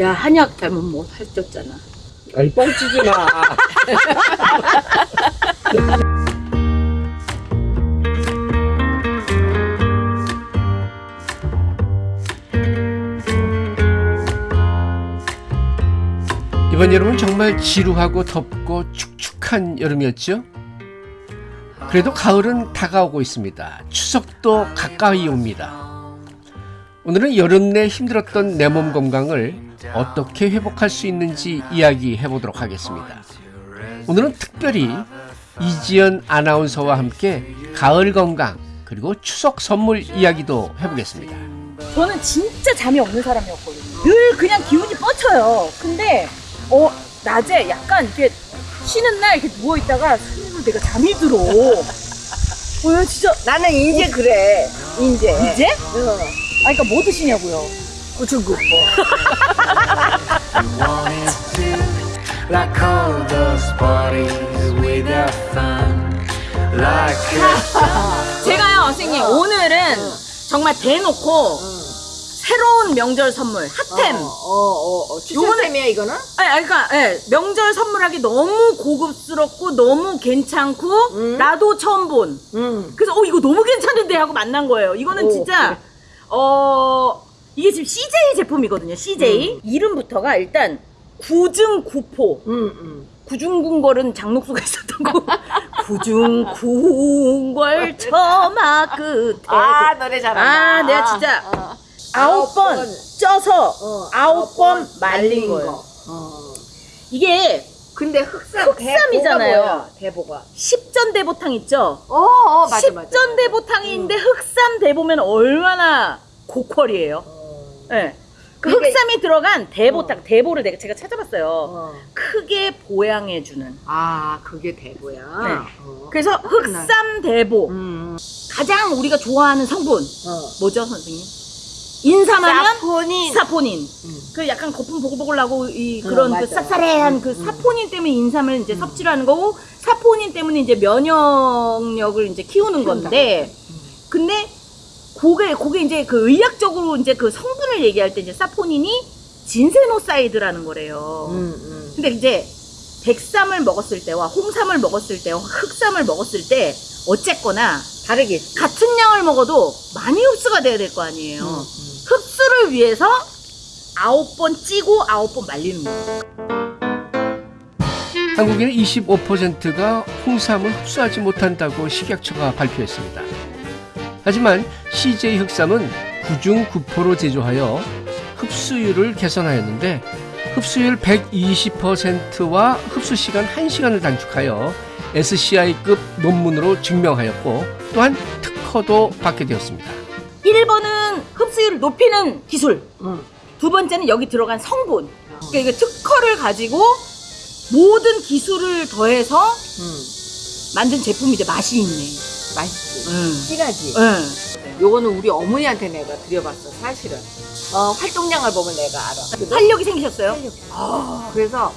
야 한약 닮은 뭐 살쪘잖아. 아니 뻥치지 마. 이번 여름은 정말 지루하고 덥고 축축한 여름이었죠. 그래도 가을은 다가오고 있습니다. 추석도 가까이 옵니다. 오늘은 여름 내 힘들었던 내 몸 건강을 어떻게 회복할 수 있는지 이야기해 보도록 하겠습니다. 오늘은 특별히 이지연 아나운서와 함께 가을 건강 그리고 추석 선물 이야기도 해보겠습니다. 저는 진짜 잠이 없는 사람이었거든요. 늘 그냥 기운이 뻗쳐요. 근데 어 낮에 약간 이렇게 쉬는 날 이렇게 누워 있다가 손으로 내가 잠이 들어. 어, 야, 진짜 나는 이제 그래. 이제. 이제? 어. 아, 그러니까 뭐 드시냐고요? 구충구 포. wanted to like all those parties without fun like a 제가요, 선생님 오늘은 정말 대놓고 새로운 명절 선물 핫템. 어, 어, 어. 추천템이야, 이거는? 아니, 아니, 그러니까 예, 명절 선물하기 너무 고급스럽고 너무 괜찮고 음. 나도 처음 본. 응. 그래서 어 이거 너무 괜찮은데 하고 만난 거예요. 이거는 오, 진짜 어 이게 지금 CJ 제품이거든요. CJ 이름부터가 일단 구증구포 응, 응. 구중궁궐은 장녹수가 있었던 거 구중궁궐 처마 끝에 아, 노래 잘한다. 아, 내가 진짜 어. 아홉 번 번. 쪄서 어, 아홉 번 말린 거예요. 거. 어. 이게 근데 흑삼, 흑삼이잖아요. 대보가. 십전대보탕 있죠? 어, 어, 맞아, 맞아. 십전대보탕인데 흑삼 대보면 얼마나 고퀄이에요. 어. 예. 그 흑삼이 들어간 대보탕, 대보를 내가 제가 찾아봤어요. 어. 크게 보양해주는. 아, 그게 대보야. 네. 어. 그래서 흑삼 대보. 음. 가장 우리가 좋아하는 성분. 어. 뭐죠, 선생님? 인삼하면 사포닌. 사포닌. 음. 그 약간 거품 보글보글 나고 이 어, 그런 그 맞아. 쌉싸래한 그 음. 사포닌 때문에 인삼을 이제 섭취를 하는 거고 사포닌 때문에 이제 면역력을 이제 키우는. 건데 근데 그게 그게 이제 그 의학적으로 이제 그 성분을 얘기할 때 이제 사포닌이 진세노사이드라는 거래요. 음, 음. 근데 이제 백삼을 먹었을 때와 홍삼을 먹었을 때와 흑삼을 먹었을 때 어쨌거나 다르겠지. 같은 양을 먹어도 많이 흡수가 돼야 될 거 아니에요. 음, 음. 흡수를 위해서 아홉 번 찌고 아홉 번 말리는 거예요. 한국인의 25%가 홍삼을 흡수하지 못한다고 식약처가 발표했습니다. 하지만 CJ 흑삼은 구중 구포로 제조하여 흡수율을 개선하였는데 흡수율 120%와 흡수 시간 1시간을 단축하여 SCI급 논문으로 증명하였고 또한 특허도 받게 되었습니다. 1번은 흡수율을 높이는 기술. 음. 두 번째는 여기 들어간 성분. 그러니까 이게 특허를 가지고 모든 기술을 더해서 음. 만든 제품이 이제 맛이 있네. 맛있지. 응. 진하지. 응. 요거는 우리 어머니한테 내가 드려봤어, 사실은. 어, 활동량을 보면 내가 알아. 활력이 생기셨어요? 아, 그래서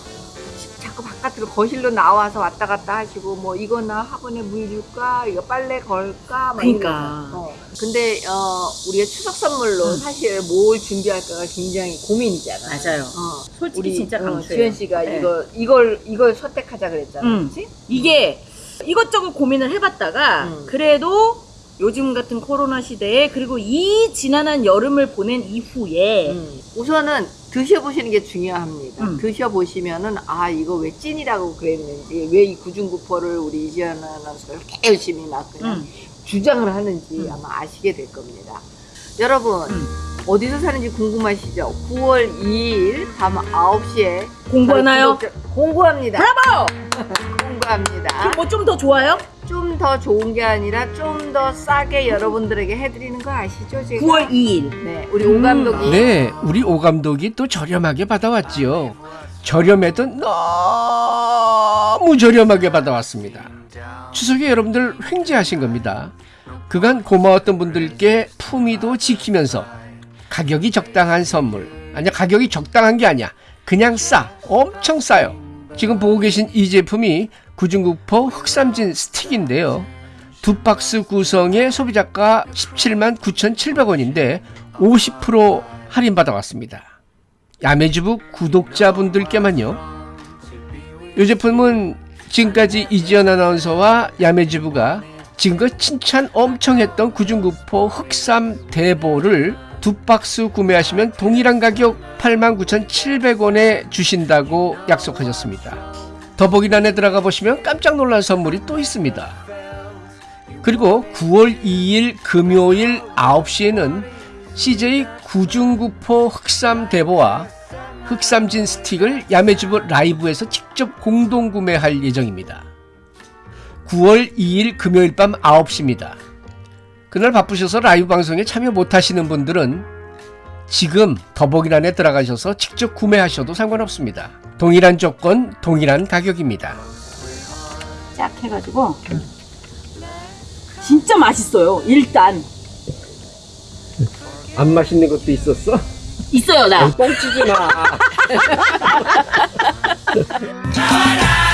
자꾸 바깥으로 거실로 나와서 왔다 갔다 하시고 뭐 이거 나 학원에 물 줄까 이거 빨래 걸까 막 그러니까. 어. 근데 어 우리가 추석 선물로 음. 사실 뭘 준비할까가 굉장히 고민이잖아. 맞아요. 어. 솔직히 우리 진짜 어, 강추예요. 주현 씨가 네. 이거 이걸 이걸 선택하자 그랬잖아, 음. 그렇지? 이게 이것저것 고민을 해봤다가 음. 그래도 요즘 같은 코로나 시대에 그리고 이 지난한 여름을 보낸 이후에 음. 우선은 드셔보시는 게 중요합니다. 음. 드셔보시면은 아 이거 왜 찐이라고 그랬는지 왜 이 구중구포를 우리 이지연 아나운서가 이렇게 열심히 막 그냥 음. 주장을 하는지 음. 아마 아시게 될 겁니다. 여러분 음. 어디서 사는지 궁금하시죠? 9월 2일 밤 9시에 공부하나요? 공부합니다. 브라보! 공부합니다. 뭐 좀 더 좋아요? 좀 더 좋은 게 아니라 좀 더 싸게 여러분들에게 해드리는 거 아시죠? 제가? 9월 2일. 네, 우리 오 감독이 네, 우리 오 감독이 또 저렴하게 받아왔지요. 저렴해도 너무 저렴하게 받아왔습니다. 추석에 여러분들 횡재하신 겁니다. 그간 고마웠던 분들께 품위도 지키면서 가격이 적당한 선물. 아니야, 가격이 적당한 게 아니야. 그냥 싸. 엄청 싸요. 지금 보고 계신 이 제품이 구중구포 흑삼진 스틱인데요. 두 박스 구성에 소비자가 17만 9,700원인데 50% 할인받아 왔습니다. 야매주부 구독자분들께만요. 이 제품은 지금까지 이지연 아나운서와 야매주부가 지금껏 칭찬 엄청 했던 구중구포 흑삼 대보를 두 박스 구매하시면 동일한 가격 89,700원에 주신다고 약속하셨습니다. 더보기란에 들어가 보시면 깜짝 놀란 선물이 또 있습니다. 그리고 9월 2일 금요일 9시에는 CJ 구중구포 흑삼 대보와 흑삼진 스틱을 야매주부 라이브에서 직접 공동 구매할 예정입니다. 9월 2일 금요일 밤 9시입니다. 그날 바쁘셔서 라이브 방송에 참여 못하시는 분들은 지금 더보기란에 들어가셔서 직접 구매하셔도 상관없습니다. 동일한 조건, 동일한 가격입니다. 쫙 해가지고 진짜 맛있어요. 일단 안 맛있는 것도 있었어? 있어요 나. 뻥치지 마.